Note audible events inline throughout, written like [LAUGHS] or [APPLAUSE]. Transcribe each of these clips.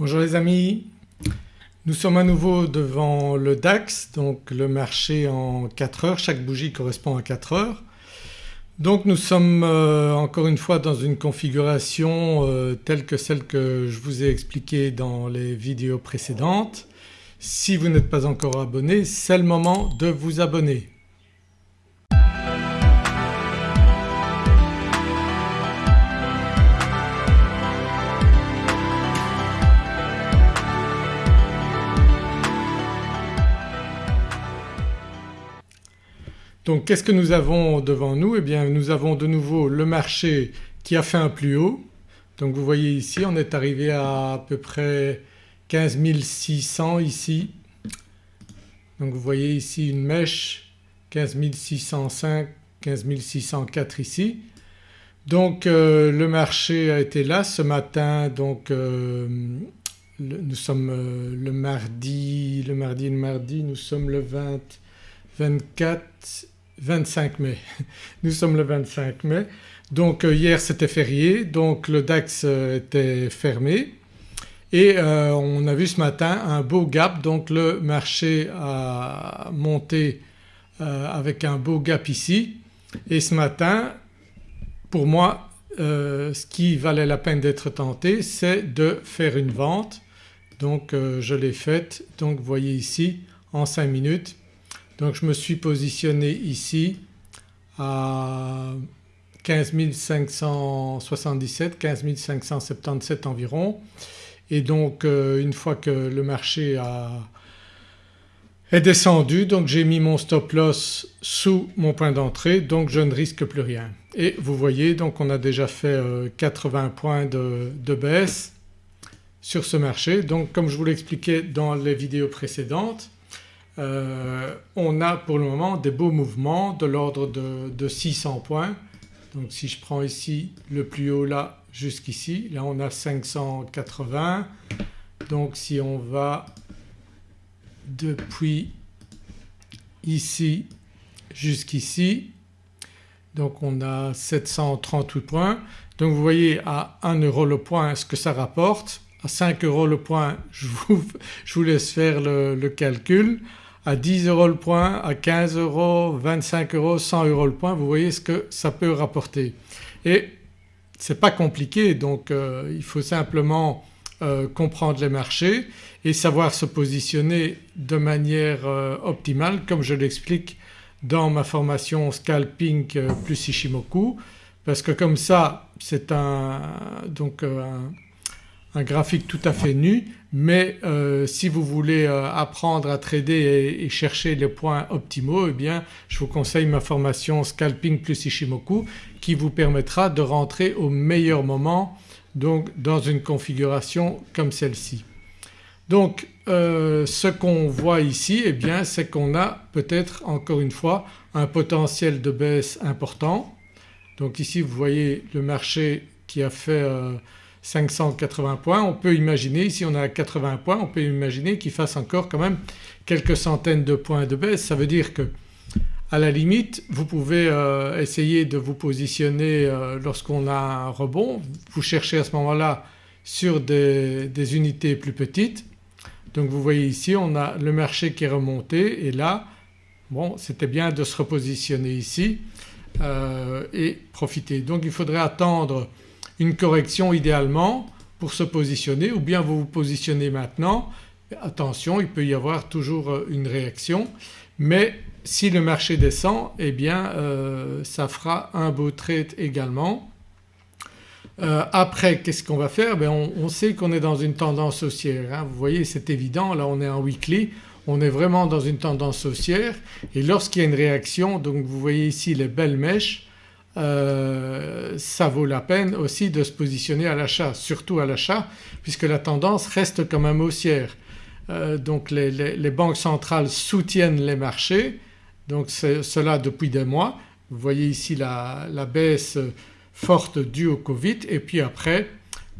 Bonjour les amis, nous sommes à nouveau devant le DAX donc le marché en 4 heures, chaque bougie correspond à 4 heures. Donc nous sommes euh, encore une fois dans une configuration euh, telle que celle que je vous ai expliquée dans les vidéos précédentes. Si vous n'êtes pas encore abonné c'est le moment de vous abonner. Donc qu'est-ce que nous avons devant nous? Eh bien nous avons de nouveau le marché qui a fait un plus haut. Donc vous voyez ici on est arrivé à à peu près 15 600 ici. Donc vous voyez ici une mèche 15 605, 15 604 ici. Donc euh, le marché a été là ce matin donc euh, nous sommes euh, le mardi, le mardi, le mardi, nous sommes le 20, 24 25 mai. [LAUGHS] Nous sommes le 25 mai. Donc euh, hier c'était férié. Donc le DAX euh, était fermé. Et euh, on a vu ce matin un beau gap. Donc le marché a monté avec un beau gap ici. Et ce matin pour moi ce qui valait la peine d'être tenté c'est de faire une vente. Donc je l'ai faite. Donc vous voyez ici en 5 minutes donc je me suis positionné ici à 15 577, 15 577 environ et donc euh, une fois que le marché a, est descendu donc j'ai mis mon stop loss sous mon point d'entrée donc je ne risque plus rien. Et vous voyez donc on a déjà fait 80 euh, points de, de baisse sur ce marché. Donc comme je vous l'expliquais dans les vidéos précédentes euh, on a pour le moment des beaux mouvements de l'ordre de, 600 points. Donc si je prends ici le plus haut là jusqu'ici, là on a 580 donc si on va depuis ici jusqu'ici donc on a 738 points. Donc vous voyez à 1 euro le point ce que ça rapporte, à 5 euros le point je vous, laisse faire le calcul à 10 euros le point, à 15 euros, 25 euros, 100 euros le point vous voyez ce que ça peut rapporter. Et c'est pas compliqué donc euh, il faut simplement euh, comprendre les marchés et savoir se positionner de manière euh, optimale comme je l'explique dans ma formation Scalping plus Ishimoku parce que comme ça c'est un, donc un, graphique tout à fait nu mais euh, si vous voulez euh, apprendre à trader et, chercher les points optimaux eh bien je vous conseille ma formation Scalping plus Ishimoku qui vous permettra de rentrer au meilleur moment donc dans une configuration comme celle-ci. Donc euh, ce qu'on voit ici eh bien c'est qu'on a peut-être encore une fois un potentiel de baisse important. Donc ici vous voyez le marché qui a fait 580 points. On peut imaginer, ici on a 80 points, on peut imaginer qu'il fasse encore quand même quelques centaines de points de baisse. Ça veut dire que à la limite vous pouvez euh, essayer de vous positionner euh, lorsqu'on a un rebond, vous cherchez à ce moment-là sur des, unités plus petites. Donc vous voyez ici on a le marché qui est remonté et là bon c'était bien de se repositionner ici euh, et profiter. Donc il faudrait attendre une correction idéalement pour se positionner ou bien vous vous positionnez maintenant. Attention il peut y avoir toujours euh, une réaction mais si le marché descend eh bien euh, ça fera un beau trade également. Euh, après qu'est-ce qu'on va faire? Ben on, sait qu'on est dans une tendance haussière. Hein. Vous voyez c'est évident là on est en weekly on est vraiment dans une tendance haussière et lorsqu'il y a une réaction donc vous voyez ici les belles mèches euh, ça vaut la peine aussi de se positionner à l'achat, surtout à l'achat puisque la tendance reste quand même haussière. Euh, donc les, banques centrales soutiennent les marchés donc cela depuis des mois. Vous voyez ici la, baisse forte due au Covid et puis après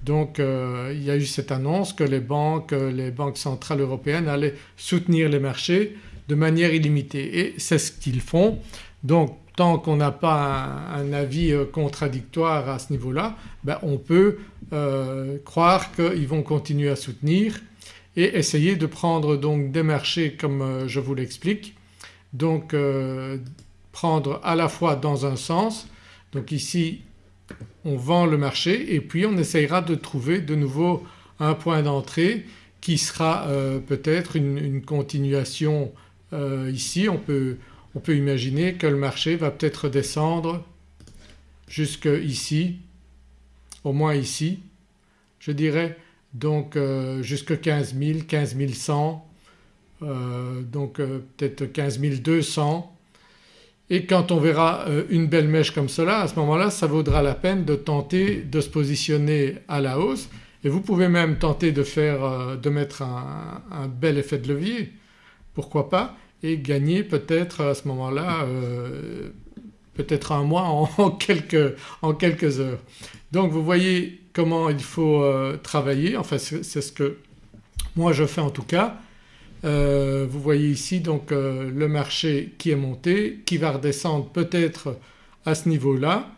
donc euh, il y a eu cette annonce que les banques, les banques centrales européennes allaient soutenir les marchés de manière illimitée et c'est ce qu'ils font. Donc tant qu'on n'a pas un, avis contradictoire à ce niveau-là ben on peut croire qu'ils vont continuer à soutenir et essayer de prendre donc des marchés comme je vous l'explique. Donc prendre à la fois dans un sens donc ici on vend le marché et puis on essayera de trouver de nouveau un point d'entrée qui sera euh, peut-être une, continuation euh, ici. On peut, on peut, imaginer que le marché va peut-être descendre jusque ici, au moins ici. Je dirais donc euh, jusque 15 000, 15 100 donc peut-être 15 200 et quand on verra euh, une belle mèche comme cela à ce moment-là ça vaudra la peine de tenter de se positionner à la hausse. Et vous pouvez même tenter de faire euh, de mettre un, bel effet de levier. Pourquoi pas? Et gagner peut-être à ce moment-là euh, peut-être un mois en, [LAUGHS] quelques, en, quelques, heures. Donc vous voyez comment il faut travailler. Enfin c'est ce que moi je fais en tout cas. Euh, vous voyez ici donc euh, le marché qui est monté qui va redescendre peut-être à ce niveau-là.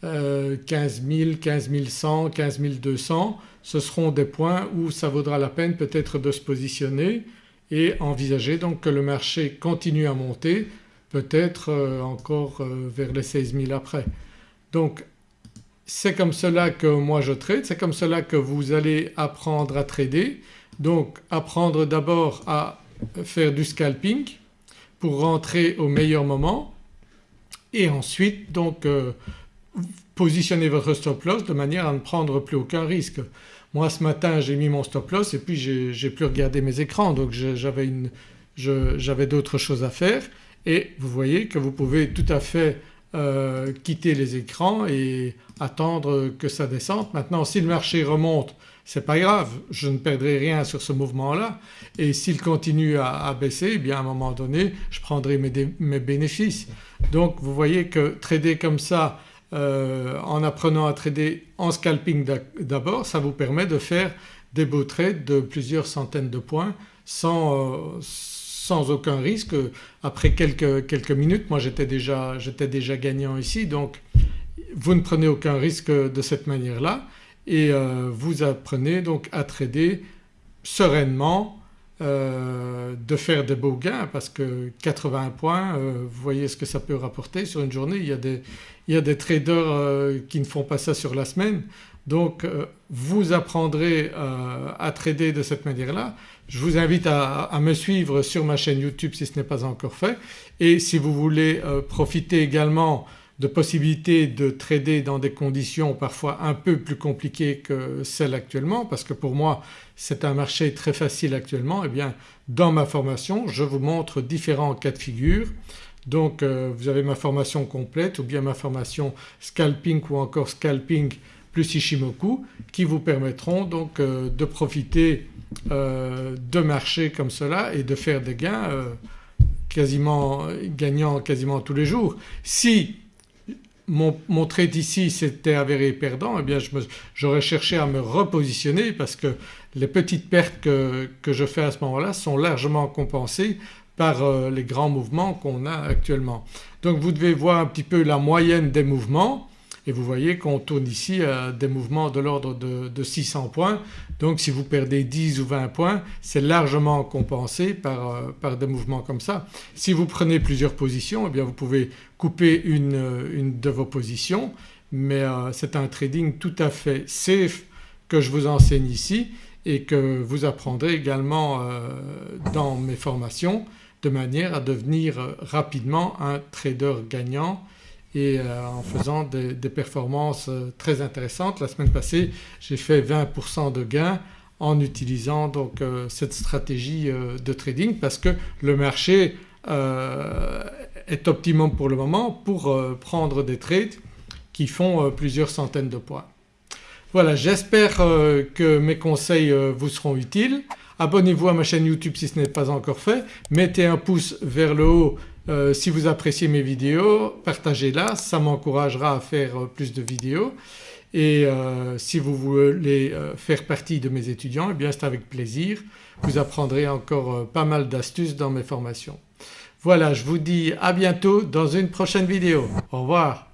15 000, 15 100, 15 200 ce seront des points où ça vaudra la peine peut-être de se positionner et envisager donc que le marché continue à monter peut-être euh, encore vers les 16 000 après. Donc c'est comme cela que moi je trade, c'est comme cela que vous allez apprendre à trader. Donc apprendre d'abord à faire du scalping pour rentrer au meilleur moment et ensuite donc euh, positionner votre stop loss de manière à ne prendre plus aucun risque. Moi ce matin j'ai mis mon stop loss et puis j'ai plus regardé mes écrans donc j'avais d'autres choses à faire et vous voyez que vous pouvez tout à fait euh, quitter les écrans et attendre que ça descende. Maintenant si le marché remonte c'est pas grave, je ne perdrai rien sur ce mouvement-là et s'il continue à, baisser eh bien à un moment donné je prendrai mes, bénéfices. Donc vous voyez que trader comme ça euh, en apprenant à trader en scalping d'abord ça vous permet de faire des beaux trades de plusieurs centaines de points sans, euh, aucun risque. Après quelques, minutes moi j'étais déjà, déjà gagnant ici donc vous ne prenez aucun risque de cette manière-là et euh, vous apprenez donc à trader sereinement, euh, de faire des beaux gains parce que 80 points euh, vous voyez ce que ça peut rapporter sur une journée. Il y a des, traders qui ne font pas ça sur la semaine donc vous apprendrez à trader de cette manière-là. Je vous invite à, me suivre sur ma chaîne YouTube si ce n'est pas encore fait et si vous voulez profiter également de possibilités de trader dans des conditions parfois un peu plus compliquées que celles actuellement parce que pour moi c'est un marché très facile actuellement et eh bien dans ma formation je vous montre différents cas de figure. Donc euh, vous avez ma formation complète ou bien ma formation scalping ou encore scalping plus Ishimoku qui vous permettront donc euh, de profiter euh, de marchés comme cela et de faire des gains quasiment gagnant quasiment tous les jours. Si mon, trade ici s'était avéré perdant eh bien j'aurais cherché à me repositionner parce que les petites pertes que, je fais à ce moment-là sont largement compensées par euh, les grands mouvements qu'on a actuellement. Donc vous devez voir un petit peu la moyenne des mouvements et vous voyez qu'on tourne ici à des mouvements de l'ordre de, 600 points donc si vous perdez 10 ou 20 points c'est largement compensé par, euh, par, des mouvements comme ça. Si vous prenez plusieurs positions eh bien vous pouvez couper une, une de vos positions mais euh, c'est un trading tout à fait safe que je vous enseigne ici et que vous apprendrez également euh, dans mes formations de manière à devenir rapidement un trader gagnant euh, en faisant des, performances euh, très intéressantes. La semaine passée j'ai fait 20% de gains en utilisant donc euh, cette stratégie de trading parce que le marché est optimum pour le moment pour prendre des trades qui font plusieurs centaines de points. Voilà j'espère que mes conseils vous seront utiles. Abonnez-vous à ma chaîne YouTube si ce n'est pas encore fait, mettez un pouce vers le haut euh, si vous appréciez mes vidéos partagez-la, ça m'encouragera à faire euh, plus de vidéos et euh, si vous voulez faire partie de mes étudiants eh bien c'est avec plaisir, vous apprendrez encore pas mal d'astuces dans mes formations. Voilà je vous dis à bientôt dans une prochaine vidéo. Au revoir.